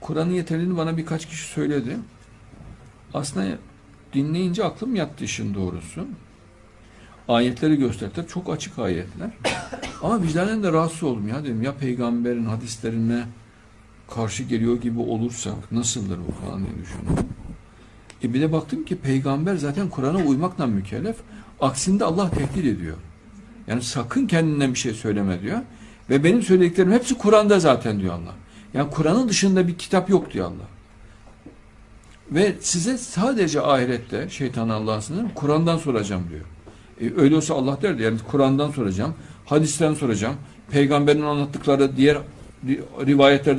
Kur'an'ın yeterliliğini bana birkaç kişi söyledi. Aslında dinleyince aklım yattı işin doğrusu. Ayetleri gösterdiler. Çok açık ayetler. Ama vicdanen de rahatsız oldum ya dedim. Ya peygamberin hadislerine karşı geliyor gibi olursa nasıldır bu falan diye düşündüm. E bir de baktım ki peygamber zaten Kur'an'a uymakla mükellef. Aksinde Allah tehdit ediyor. Yani sakın kendinden bir şey söyleme diyor. Ve benim söylediklerim hepsi Kur'an'da zaten diyor Allah. Yani Kur'an'ın dışında bir kitap yok diyor Allah. Ve size sadece ahirette şeytan Allah'ın Kur'an'dan soracağım diyor. E, öyle olsa Allah derdi yani Kur'an'dan soracağım, hadisten soracağım, peygamberin anlattıkları diğer ri- rivayetlerde